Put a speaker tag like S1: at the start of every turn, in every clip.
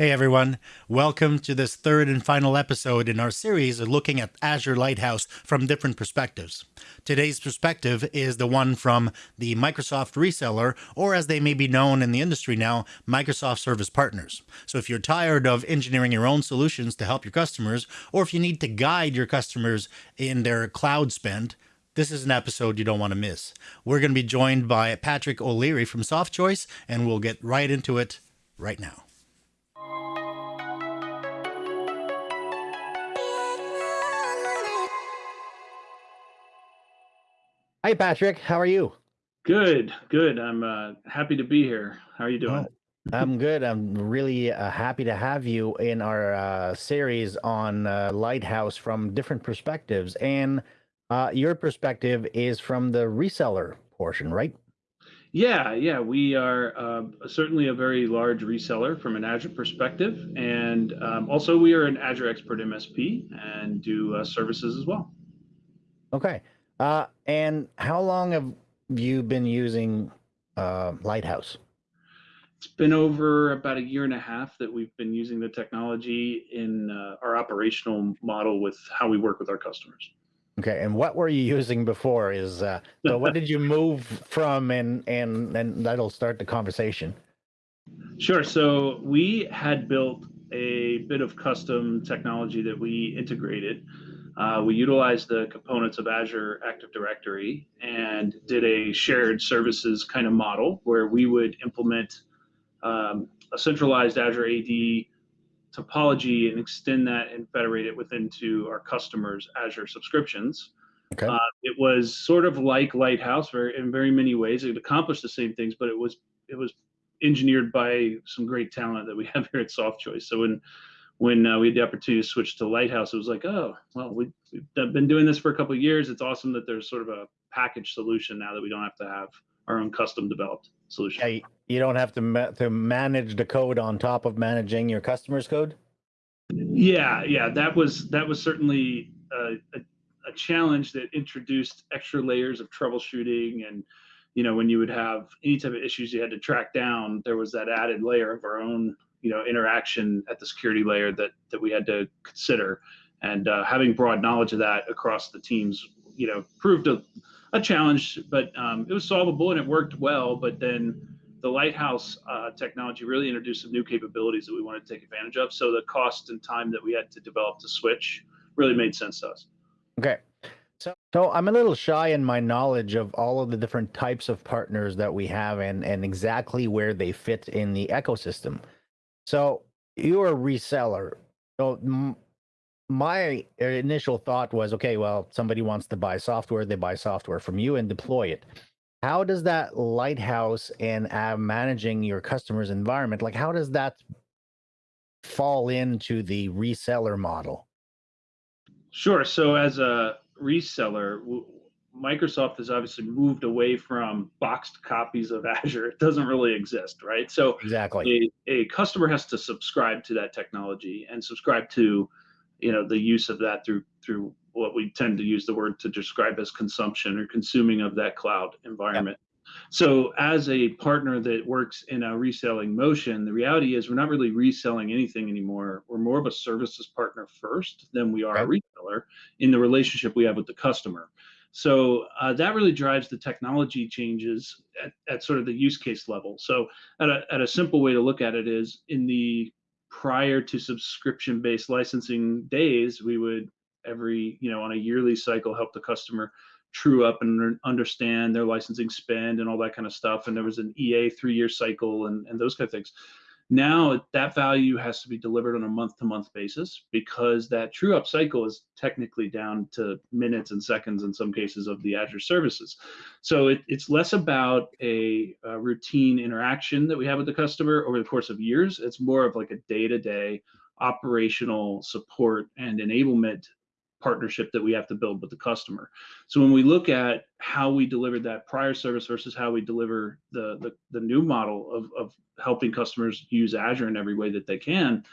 S1: Hey everyone, welcome to this third and final episode in our series of looking at Azure Lighthouse from different perspectives. Today's perspective is the one from the Microsoft reseller, or as they may be known in the industry now, Microsoft Service Partners. So if you're tired of engineering your own solutions to help your customers, or if you need to guide your customers in their cloud spend, this is an episode you don't want to miss. We're going to be joined by Patrick O'Leary from SoftChoice, and we'll get right into it right now. Hi, Patrick. How are you?
S2: Good, good. I'm uh, happy to be here. How are you doing?
S1: I'm good. I'm really uh, happy to have you in our uh, series on uh, Lighthouse from different perspectives. And uh, your perspective is from the reseller portion, right?
S2: Yeah, yeah. We are uh, certainly a very large reseller from an Azure perspective. And um, also, we are an Azure Expert MSP and do services as well.
S1: Okay. Uh, and how long have you been using uh, Lighthouse?
S2: It's been over about a year and a half that we've been using the technology in uh, our operational model with how we work with our customers.
S1: Okay, and what were you using before? Is uh, so? what did you move from, and and and that'll start the conversation.
S2: Sure. So we had built a bit of custom technology that we integrated uh, we utilized the components of Azure Active Directory and did a shared services kind of model where we would implement um, a centralized Azure AD topology and extend that and federate it within to our customers' Azure subscriptions. Okay. Uh, it was sort of like Lighthouse, very in very many ways. It accomplished the same things, but it was it was engineered by some great talent that we have here at SoftChoice. So when when uh, we had the opportunity to switch to Lighthouse, it was like, oh, well, we, have been doing this for a couple of years. It's awesome that there's sort of a package solution now that we don't have to have our own custom developed solution.
S1: Yeah, you don't have to ma to manage the code on top of managing your customers' code.
S2: Yeah, yeah, that was that was certainly a, a, a challenge that introduced extra layers of troubleshooting and you know when you would have any type of issues you had to track down there was that added layer of our own you know interaction at the security layer that that we had to consider and uh, having broad knowledge of that across the teams you know proved a, a challenge but um, it was solvable and it worked well but then the lighthouse uh, technology really introduced some new capabilities that we wanted to take advantage of so the cost and time that we had to develop to switch really made sense to us
S1: okay so, so I'm a little shy in my knowledge of all of the different types of partners that we have and, and exactly where they fit in the ecosystem. So you're a reseller. So my initial thought was, okay, well, somebody wants to buy software, they buy software from you and deploy it. How does that lighthouse and uh, managing your customer's environment, like how does that fall into the reseller model?
S2: Sure. So as a reseller, Microsoft has obviously moved away from boxed copies of Azure. It doesn't really exist, right? So
S1: exactly,
S2: a, a customer has to subscribe to that technology and subscribe to, you know, the use of that through through what we tend to use the word to describe as consumption or consuming of that cloud environment. Yep. So as a partner that works in a reselling motion, the reality is we're not really reselling anything anymore. We're more of a services partner first than we are right. a reseller in the relationship we have with the customer. So uh, that really drives the technology changes at, at sort of the use case level. So at a, at a simple way to look at it is in the prior to subscription based licensing days, we would every, you know, on a yearly cycle help the customer true up and understand their licensing spend and all that kind of stuff. And there was an EA three year cycle and, and those kind of things. Now that value has to be delivered on a month to month basis because that true up cycle is technically down to minutes and seconds in some cases of the Azure services. So it, it's less about a, a, routine interaction that we have with the customer over the course of years. It's more of like a day to day operational support and enablement partnership that we have to build with the customer. So when we look at how we delivered that prior service versus how we deliver the the, the new model of, of helping customers use Azure in every way that they can,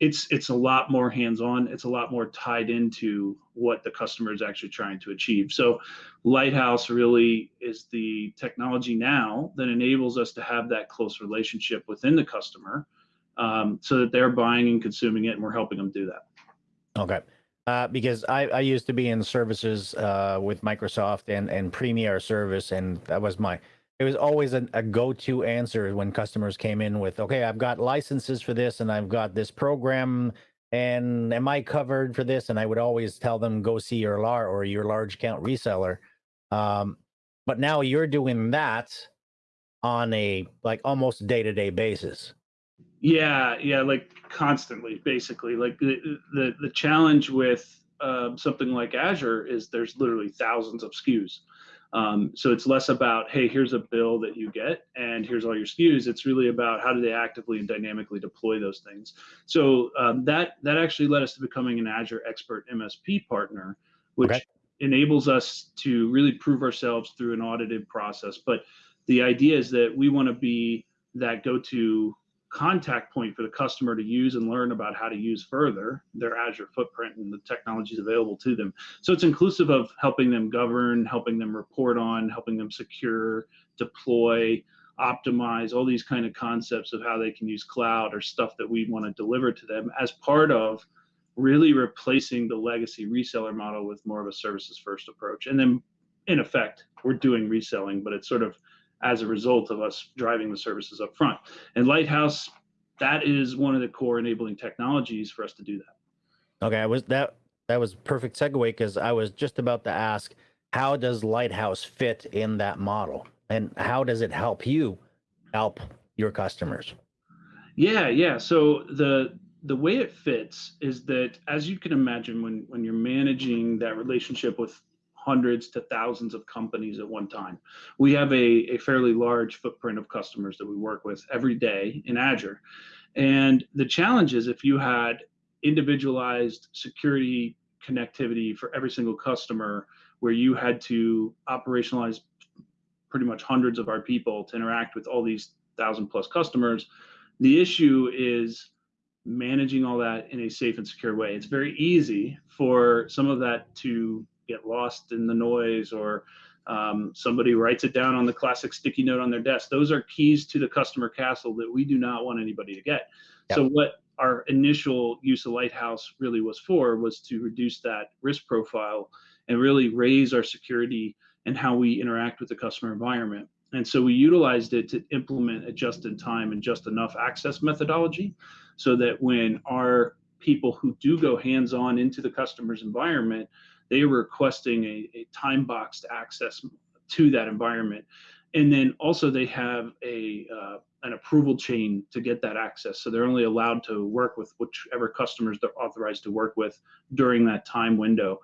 S2: it's it's a lot more hands-on. It's a lot more tied into what the customer is actually trying to achieve. So Lighthouse really is the technology now that enables us to have that close relationship within the customer um, so that they're buying and consuming it, and we're helping them do that.
S1: Okay. Uh, because I, I used to be in services uh, with Microsoft and, and Premier service, and that was my, it was always a, a go to answer when customers came in with, okay, I've got licenses for this and I've got this program, and am I covered for this? And I would always tell them, go see your LAR or your large account reseller. Um, but now you're doing that on a like almost day to day basis.
S2: Yeah, yeah, like constantly, basically. Like the the, the challenge with um, something like Azure is there's literally thousands of SKUs. Um, so it's less about hey, here's a bill that you get, and here's all your SKUs. It's really about how do they actively and dynamically deploy those things. So um, that that actually led us to becoming an Azure Expert MSP partner, which okay. enables us to really prove ourselves through an audited process. But the idea is that we want to be that go-to contact point for the customer to use and learn about how to use further their Azure footprint and the technologies available to them. So it's inclusive of helping them govern, helping them report on, helping them secure, deploy, optimize, all these kind of concepts of how they can use cloud or stuff that we want to deliver to them as part of really replacing the legacy reseller model with more of a services first approach. And then in effect, we're doing reselling, but it's sort of as a result of us driving the services up front. And Lighthouse, that is one of the core enabling technologies for us to do that.
S1: Okay, I was that that was perfect segue because I was just about to ask how does Lighthouse fit in that model and how does it help you help your customers?
S2: Yeah, yeah. So the the way it fits is that as you can imagine when when you're managing that relationship with hundreds to thousands of companies at one time. We have a, a fairly large footprint of customers that we work with every day in Azure. And the challenge is if you had individualized security connectivity for every single customer where you had to operationalize pretty much hundreds of our people to interact with all these thousand plus customers, the issue is managing all that in a safe and secure way. It's very easy for some of that to get lost in the noise or um, somebody writes it down on the classic sticky note on their desk. Those are keys to the customer castle that we do not want anybody to get. Yep. So what our initial use of Lighthouse really was for was to reduce that risk profile and really raise our security and how we interact with the customer environment. And so we utilized it to implement a just in time and just enough access methodology so that when our people who do go hands on into the customer's environment, they are requesting a, a time boxed access to that environment. And then also they have a uh, an approval chain to get that access. So they're only allowed to work with whichever customers they're authorized to work with during that time window.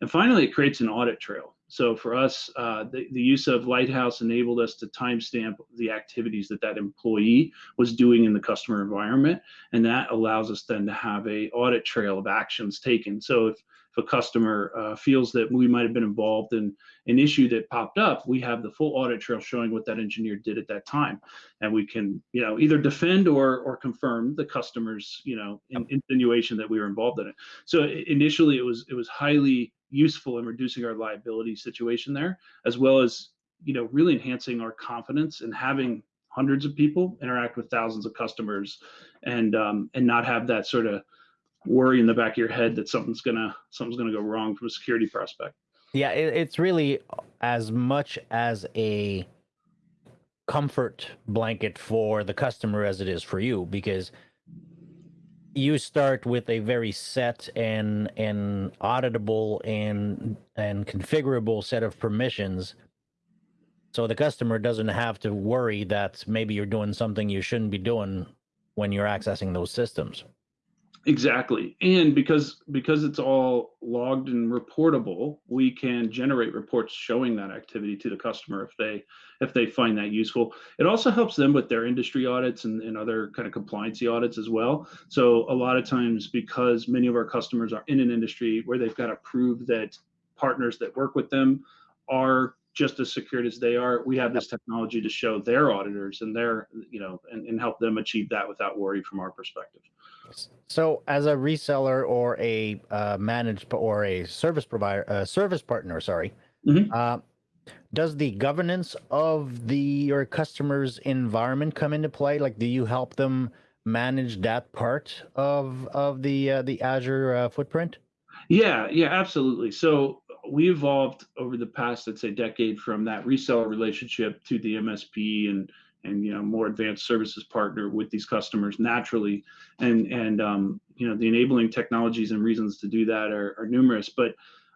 S2: And finally, it creates an audit trail. So for us, uh, the, the use of Lighthouse enabled us to timestamp the activities that that employee was doing in the customer environment. And that allows us then to have a audit trail of actions taken. So if if a customer uh, feels that we might have been involved in an issue that popped up, we have the full audit trail showing what that engineer did at that time, and we can, you know, either defend or or confirm the customer's, you know, in, insinuation that we were involved in it. So initially, it was it was highly useful in reducing our liability situation there, as well as you know really enhancing our confidence and having hundreds of people interact with thousands of customers and um, and not have that sort of worry in the back of your head that something's gonna something's gonna go wrong from a security prospect.
S1: Yeah, it, it's really as much as a comfort blanket for the customer as it is for you because you start with a very set and and auditable and and configurable set of permissions so the customer doesn't have to worry that maybe you're doing something you shouldn't be doing when you're accessing those systems
S2: Exactly. And because because it's all logged and reportable, we can generate reports showing that activity to the customer if they if they find that useful. It also helps them with their industry audits and, and other kind of compliancy audits as well. So a lot of times because many of our customers are in an industry where they've got to prove that partners that work with them are just as secured as they are, we have this technology to show their auditors and their, you know, and, and help them achieve that without worry from our perspective.
S1: So, as a reseller or a uh, managed or a service provider, uh, service partner, sorry, mm-hmm. uh, does the governance of the your customers' environment come into play? Like, do you help them manage that part of of the uh, the Azure uh, footprint?
S2: Yeah, yeah, absolutely. So we evolved over the past, let's say, decade from that reseller relationship to the MSP and and you know more advanced services partner with these customers naturally, and and um, you know the enabling technologies and reasons to do that are, are numerous. But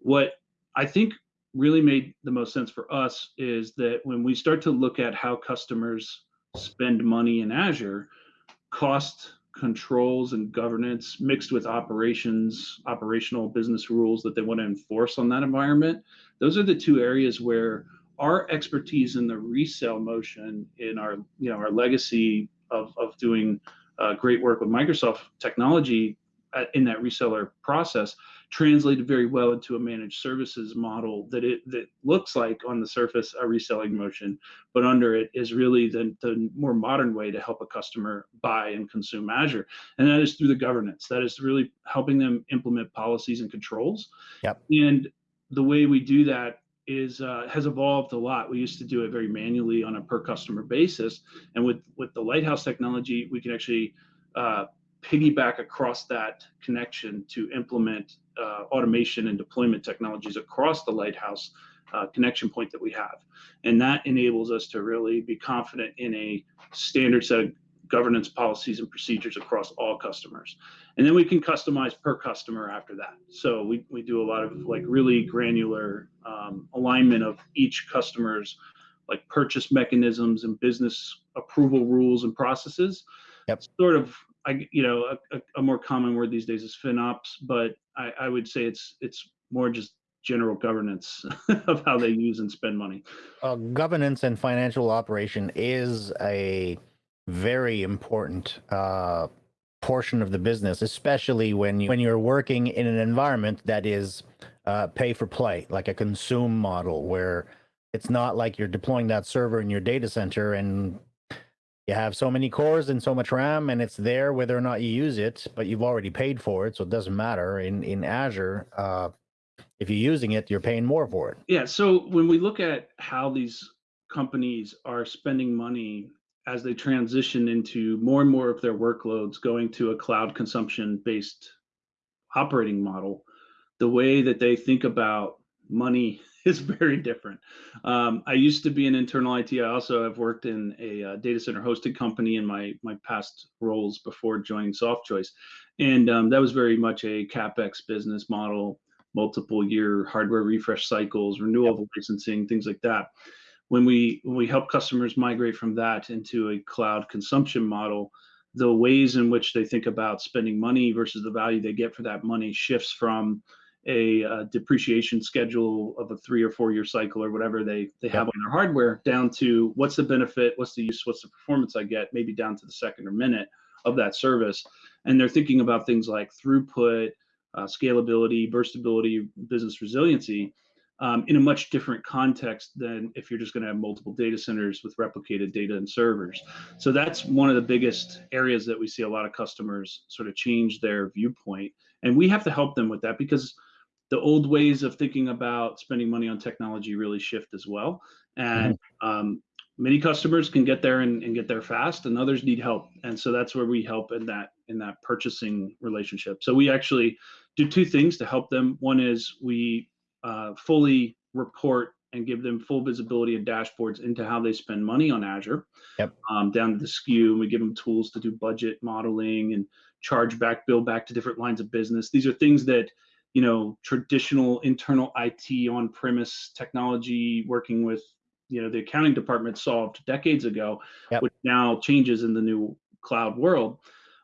S2: what I think really made the most sense for us is that when we start to look at how customers spend money in Azure, cost controls and governance mixed with operations, operational business rules that they want to enforce on that environment. Those are the two areas where our expertise in the resale motion in our, you know, our legacy of, of doing uh, great work with Microsoft technology in that reseller process translated very well into a managed services model that it that looks like on the surface a reselling motion, but under it is really the, the more modern way to help a customer buy and consume Azure. And that is through the governance. That is really helping them implement policies and controls.
S1: Yep.
S2: And the way we do that is uh, has evolved a lot. We used to do it very manually on a per customer basis, and with with the Lighthouse technology, we can actually uh, piggyback across that connection to implement uh, automation and deployment technologies across the Lighthouse uh, connection point that we have. And that enables us to really be confident in a standard set of governance policies and procedures across all customers. And then we can customize per customer after that. So we, we do a lot of like really granular um, alignment of each customer's like purchase mechanisms and business approval rules and processes.
S1: Yep.
S2: Sort of I, you know, a, a, more common word these days is FinOps, but I, I would say it's it's more just general governance of how they use and spend money.
S1: Uh, governance and financial operation is a very important uh, portion of the business, especially when you when you're working in an environment that is uh, pay for play, like a consume model, where it's not like you're deploying that server in your data center and you have so many cores and so much RAM and it's there whether or not you use it, but you've already paid for it. So it doesn't matter in, in Azure. Uh, if you're using it, you're paying more for it.
S2: Yeah. So when we look at how these companies are spending money as they transition into more and more of their workloads going to a cloud consumption based operating model, the way that they think about money is very different. Um, I used to be an internal IT. I also have worked in a uh, data center hosted company in my my past roles before joining SoftChoice, and um, that was very much a capex business model, multiple year hardware refresh cycles, renewal yep. licensing, things like that. When we when we help customers migrate from that into a cloud consumption model, the ways in which they think about spending money versus the value they get for that money shifts from a uh, depreciation schedule of a three or four year cycle or whatever they they have on their hardware down to what's the benefit what's the use what's the performance i get maybe down to the second or minute of that service and they're thinking about things like throughput uh, scalability burstability business resiliency um, in a much different context than if you're just going to have multiple data centers with replicated data and servers. So that's one of the biggest areas that we see a lot of customers sort of change their viewpoint. And we have to help them with that because the old ways of thinking about spending money on technology really shift as well. And mm-hmm. um, many customers can get there and, and, get there fast, and others need help. And so that's where we help in that in that purchasing relationship. So we actually do two things to help them. One is we uh, fully report and give them full visibility and dashboards into how they spend money on Azure,
S1: yep.
S2: um, down to the SKU. And we give them tools to do budget modeling and charge back, bill back to different lines of business. These are things that you know traditional internal IT on-premise technology working with you know the accounting department solved decades ago, yep. which now changes in the new cloud world.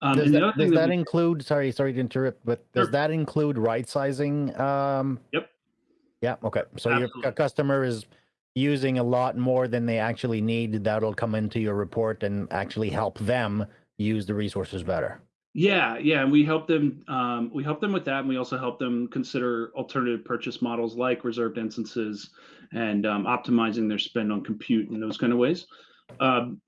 S1: Um, does that, does that, that we, include? Sorry, sorry to interrupt, but does sure. that include right sizing? Um,
S2: yep.
S1: Yeah. Okay. So Absolutely. your customer is using a lot more than they actually need. That'll come into your report and actually help them use the resources better.
S2: Yeah, yeah, and we help them. Um, we help them with that, and we also help them consider alternative purchase models like reserved instances and um, optimizing their spend on compute and those kind of ways. Um,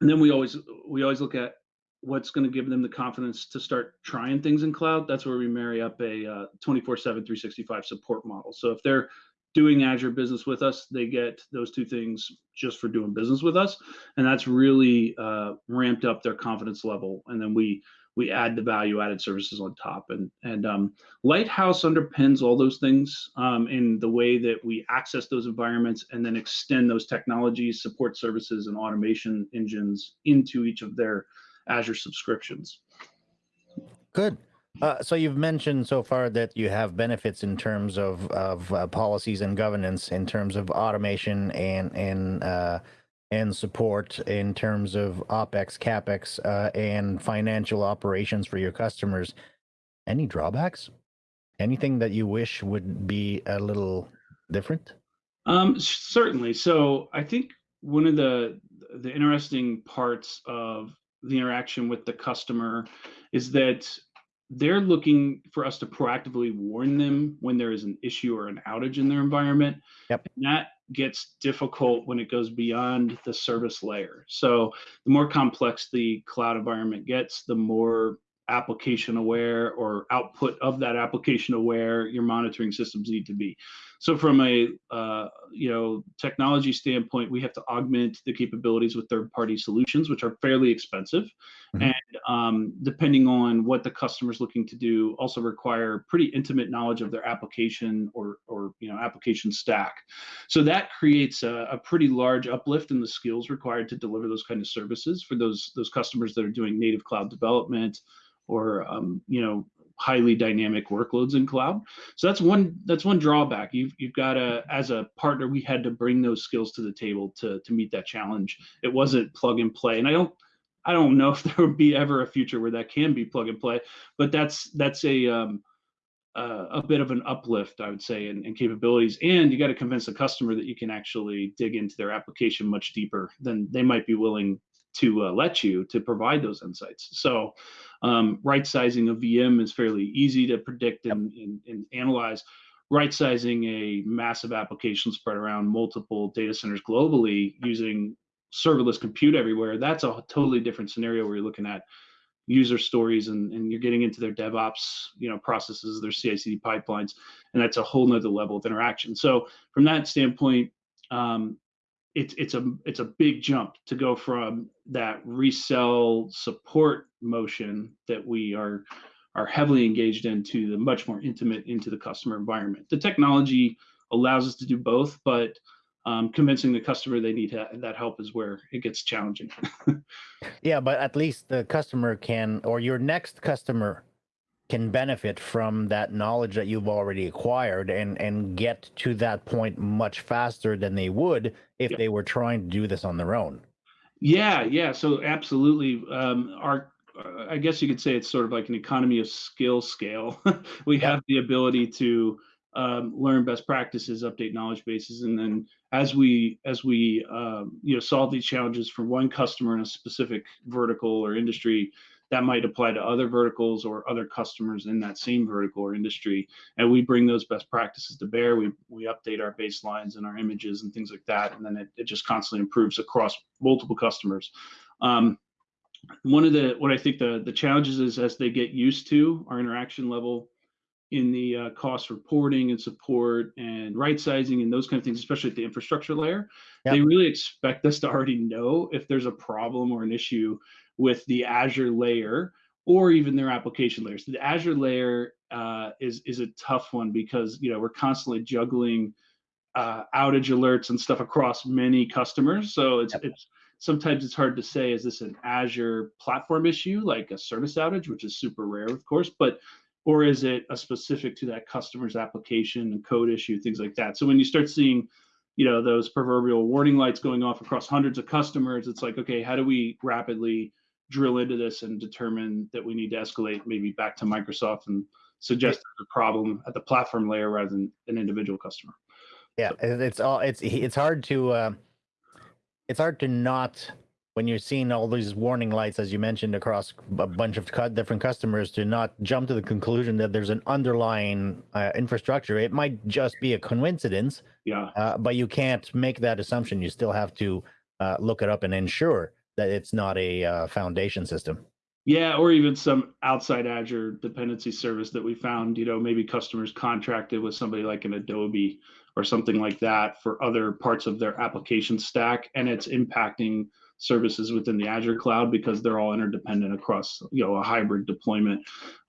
S2: and then we always we always look at what's going to give them the confidence to start trying things in cloud. That's where we marry up a uh, 24/7 365 support model. So if they're doing Azure business with us, they get those two things just for doing business with us, and that's really uh, ramped up their confidence level. And then we we add the value added services on top. And and um, lighthouse underpins all those things um, in the way that we access those environments and then extend those technologies support services and automation engines into each of their azure subscriptions.
S1: Good uh, so you've mentioned so far that you have benefits in terms of of uh, policies and governance in terms of automation and and uh, and support in terms of OPEX, CAPEX, uh, and financial operations for your customers. Any drawbacks? Anything that you wish would be a little different?
S2: Um, certainly. So I think one of the the interesting parts of the interaction with the customer is that they're looking for us to proactively warn them when there is an issue or an outage in their environment.
S1: Yep.
S2: And that gets difficult when it goes beyond the service layer. So the more complex the cloud environment gets, the more application aware or output of that application aware your monitoring systems need to be. So from a uh, you know technology standpoint, we have to augment the capabilities with third-party solutions, which are fairly expensive, mm-hmm. and um, depending on what the customer is looking to do, also require pretty intimate knowledge of their application or or you know application stack. So that creates a, a pretty large uplift in the skills required to deliver those kind of services for those those customers that are doing native cloud development or um, you know highly dynamic workloads in cloud. So that's one that's one drawback. You've you've got to as a partner we had to bring those skills to the table to to meet that challenge. It wasn't plug and play, and I don't I don't know if there would be ever a future where that can be plug and play, but that's that's a um, uh, a bit of an uplift, I would say, in, in capabilities. And you got to convince the customer that you can actually dig into their application much deeper than they might be willing to uh, let you to provide those insights. So um, right sizing a VM is fairly easy to predict and, and, and analyze. Right sizing a massive application spread around multiple data centers globally using serverless compute everywhere, that's a totally different scenario where you're looking at user stories and, and you're getting into their DevOps, you know, processes, their CI/CD pipelines, and that's a whole nother level of interaction. So from that standpoint, um, it's it's a it's a big jump to go from that resell support motion that we are are heavily engaged into the much more intimate into the customer environment. The technology allows us to do both, but um, convincing the customer they need that help is where it gets challenging.
S1: yeah, but at least the customer can, or your next customer can benefit from that knowledge that you've already acquired and and get to that point much faster than they would if yeah. they were trying to do this on their own
S2: yeah yeah so absolutely um our uh, i guess you could say it's sort of like an economy of skill scale we yeah. have the ability to um, learn best practices update knowledge bases and then as we as we um, you know solve these challenges for one customer in a specific vertical or industry that might apply to other verticals or other customers in that same vertical or industry. And we bring those best practices to bear. We, we update our baselines and our images and things like that. And then it, it just constantly improves across multiple customers. Um, one of the, what I think the, the challenges is as they get used to our interaction level in the uh, cost reporting and support and right sizing and those kind of things, especially at the infrastructure layer, yep. they really expect us to already know if there's a problem or an issue with the Azure layer or even their application layers. The Azure layer uh, is is a tough one because you know we're constantly juggling uh, outage alerts and stuff across many customers. So it's yep. it's sometimes it's hard to say is this an Azure platform issue like a service outage, which is super rare, of course, but or is it a specific to that customer's application and code issue, things like that. So when you start seeing you know those proverbial warning lights going off across hundreds of customers it's like okay how do we rapidly drill into this and determine that we need to escalate maybe back to Microsoft and suggest a problem at the platform layer rather than an individual customer.
S1: Yeah, so. it's all it's it's hard to uh, it's hard to not when you're seeing all these warning lights as you mentioned across a bunch of different customers to not jump to the conclusion that there's an underlying uh, infrastructure. It might just be a coincidence.
S2: Yeah.
S1: Uh, but you can't make that assumption. You still have to uh, look it up and ensure that it's not a uh, foundation system.
S2: Yeah, or even some outside Azure dependency service that we found, you know, maybe customers contracted with somebody like an Adobe or something like that for other parts of their application stack, and it's impacting services within the Azure cloud because they're all interdependent across you know a hybrid deployment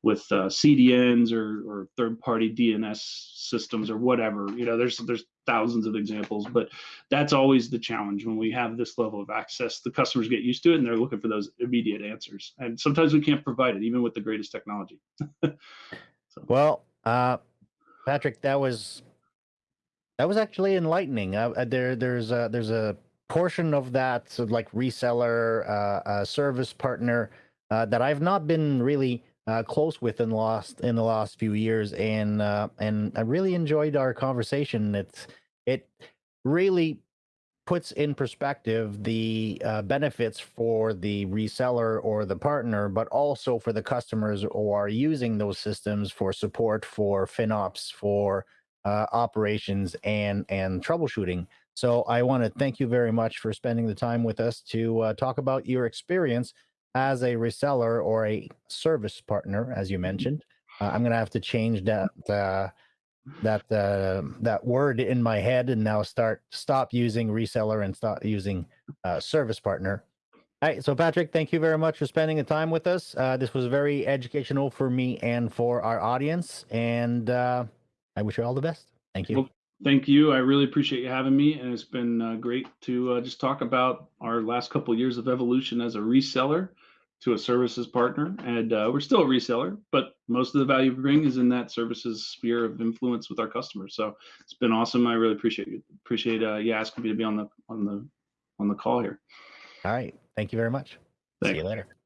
S2: with uh, CDNs or, or third-party DNS systems or whatever. You know, there's there's thousands of examples, but that's always the challenge when we have this level of access. The customers get used to it and they're looking for those immediate answers, and sometimes we can't provide it even with the greatest technology. so.
S1: Well, uh, Patrick, that was that was actually enlightening. Uh, there, there's a, there's a portion of that so like reseller uh, uh, service partner uh, that I've not been really uh, close with in the last in the last few years, and uh, and I really enjoyed our conversation. It's it really puts in perspective the uh, benefits for the reseller or the partner, but also for the customers who are using those systems for support, for FinOps, for operations, and and troubleshooting. So I want to thank you very much for spending the time with us to uh, talk about your experience as a reseller or a service partner, as you mentioned. Uh, I'm going to have to change that uh, that uh, that word in my head and now start stop using reseller and start using uh, service partner. All right, so Patrick, thank you very much for spending the time with us. Uh, this was very educational for me and for our audience, and I wish you all the best. Thank you.
S2: Well, Thank you. I really appreciate you having me, and it's been uh, great to uh, just talk about our last couple of years of evolution as a reseller to a services partner. And uh, we're still a reseller, but most of the value we bring is in that services sphere of influence with our customers. So it's been awesome. I really appreciate you. Appreciate uh, you asking me to be on the on the on the call here.
S1: All right. Thank you very much.
S2: Thanks.
S1: See you later.